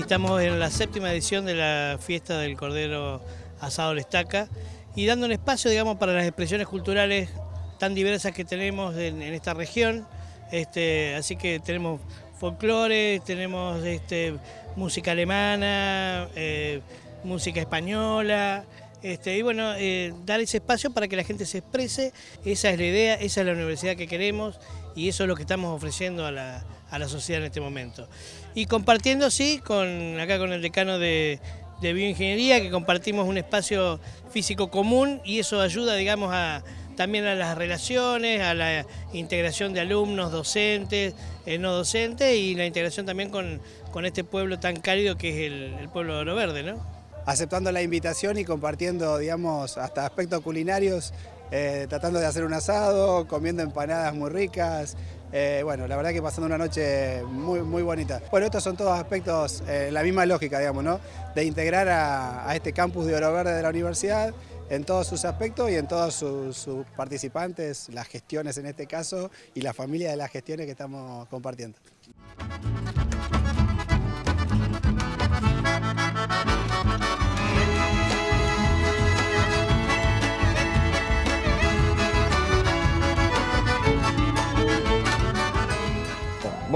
estamos en la séptima edición de la fiesta del Cordero Asado la Estaca y dando un espacio, digamos, para las expresiones culturales tan diversas que tenemos en, esta región. Este, así que tenemos folclore, tenemos este, música alemana, eh, música española, este, y bueno, eh, dar ese espacio para que la gente se exprese, esa es la idea, esa es la universidad que queremos y eso es lo que estamos ofreciendo a la, sociedad en este momento. Y compartiendo, sí, con, acá con el decano de, de bioingeniería, que compartimos un espacio físico común y eso ayuda, digamos, a, también a las relaciones, a la integración de alumnos, docentes, eh, no docentes y la integración también con, este pueblo tan cálido que es el, pueblo de Oro Verde, ¿no? Aceptando la invitación y compartiendo, digamos, hasta aspectos culinarios, eh, tratando de hacer un asado, comiendo empanadas muy ricas, eh, bueno, la verdad que pasando una noche muy, muy bonita. Bueno, estos son todos aspectos, la misma lógica, digamos, ¿no? De integrar a, a este campus de Oro Verde de la universidad en todos sus aspectos y en todos sus, participantes, las gestiones en este caso y la familia de las gestiones que estamos compartiendo.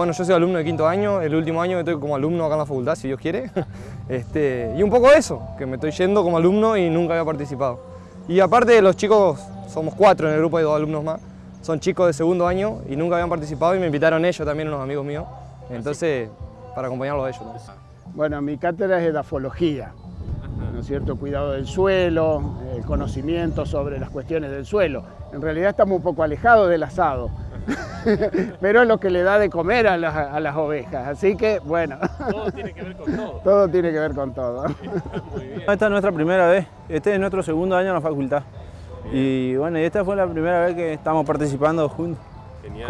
Bueno, yo soy alumno de quinto año, el último año estoy como alumno acá en la facultad, si Dios quiere. Este, y un poco eso, que me estoy yendo como alumno y nunca había participado. Y aparte los chicos, somos cuatro en el grupo, hay dos alumnos más, son chicos de segundo año y nunca habían participado y me invitaron ellos también, unos amigos míos. Entonces, para acompañarlos a ellos. Bueno, mi cátedra es edafología, ¿no es cierto? Cuidado del suelo, el conocimiento sobre las cuestiones del suelo. En realidad estamos un poco alejados del asado, pero es lo que le da de comer a las, ovejas, así que bueno. Todo tiene que ver con todo. Todo tiene que ver con todo. Esta es nuestra primera vez, este es nuestro segundo año en la facultad. Y bueno, esta fue la primera vez que estamos participando juntos. Genial.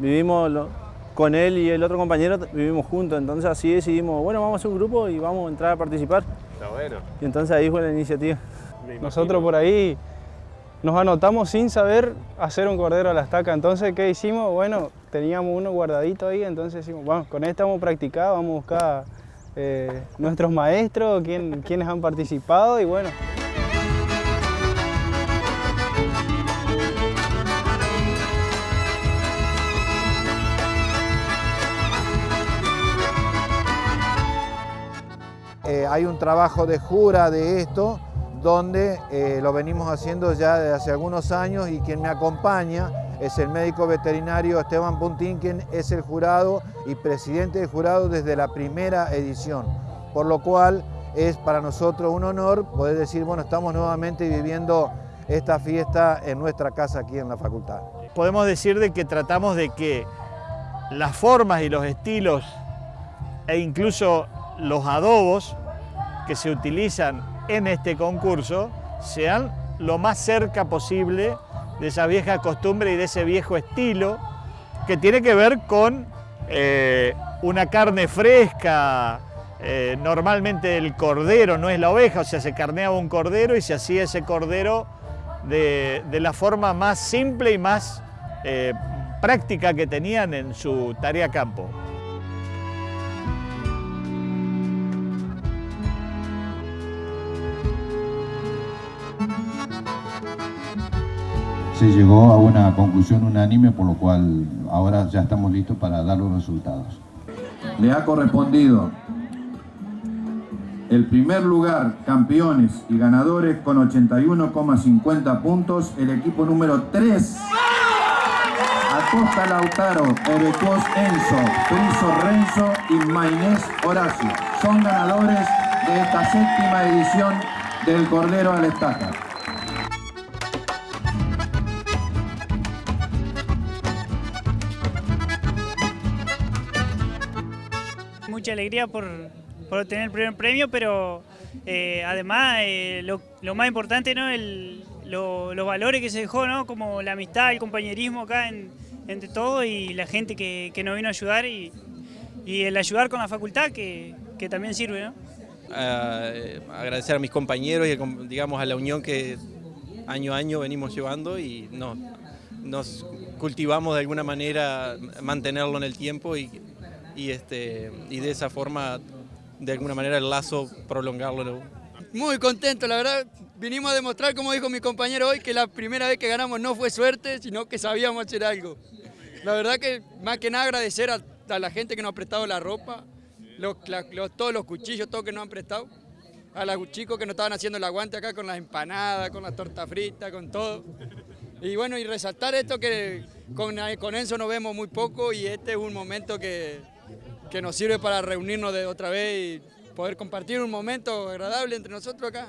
vivimos con él y el otro compañero, vivimos juntos, entonces así decidimos, bueno, vamos a hacer un grupo y vamos a entrar a participar. Está bueno. Y entonces ahí fue la iniciativa. Nosotros por ahí nos anotamos sin saber hacer un cordero a la estaca. Entonces, ¿qué hicimos? Bueno, teníamos uno guardadito ahí, entonces decimos, bueno, con esto hemos practicado, vamos a buscar eh, nuestros maestros, quién, quienes han participado y bueno. Eh, hay un trabajo de jura de esto, donde eh, lo venimos haciendo ya desde hace algunos años y quien me acompaña es el médico veterinario Esteban Puntín, quien es el jurado y presidente del jurado desde la primera edición, por lo cual es para nosotros un honor poder decir, bueno, estamos nuevamente viviendo esta fiesta en nuestra casa aquí en la facultad. Podemos decir de que tratamos de que las formas y los estilos e incluso los adobos que se utilizan en este concurso sean lo más cerca posible de esa vieja costumbre y de ese viejo estilo que tiene que ver con eh, una carne fresca, eh, normalmente el cordero, no es la oveja, o sea, se carneaba un cordero y se hacía ese cordero de, la forma más simple y más eh, práctica que tenían en su tarea campo. Se llegó a una conclusión unánime, por lo cual ahora ya estamos listos para dar los resultados. Le ha correspondido el primer lugar, campeones y ganadores con 81,50 puntos, el equipo número 3. Acosta Lautaro, Erecuos Enzo, Friso Renzo y Maynés Horacio. Son ganadores de esta séptima edición del Cordero al Estaca. Mucha alegría por, por obtener el primer premio, pero eh, además eh, lo, más importante, ¿no? El, los valores que se dejó, ¿no? como la amistad, el compañerismo acá entre todos y la gente que, nos vino a ayudar y, el ayudar con la facultad que, también sirve. ¿no? agradecer a mis compañeros y digamos a la unión que año a año venimos llevando y nos, nos cultivamos de alguna manera mantenerlo en el tiempo y y, este, y de esa forma de alguna manera el lazo, prolongarlo. Muy contento, la verdad, vinimos a demostrar, como dijo mi compañero hoy, que la primera vez que ganamos no fue suerte, sino que sabíamos hacer algo. La verdad que más que nada agradecer a, la gente que nos ha prestado la ropa, los, todos los cuchillos, todo que nos han prestado, a los chicos que nos estaban haciendo el aguante acá con las empanadas, con las tortas fritas, con todo. Y bueno, y resaltar esto que con, con Enzo nos vemos muy poco y este es un momento que, que nos sirve para reunirnos de otra vez y poder compartir un momento agradable entre nosotros acá.